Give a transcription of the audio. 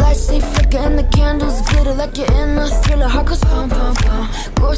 lights, they flicker and the candles glitter Like you're in a thriller, heart goes pump, pump, pump Go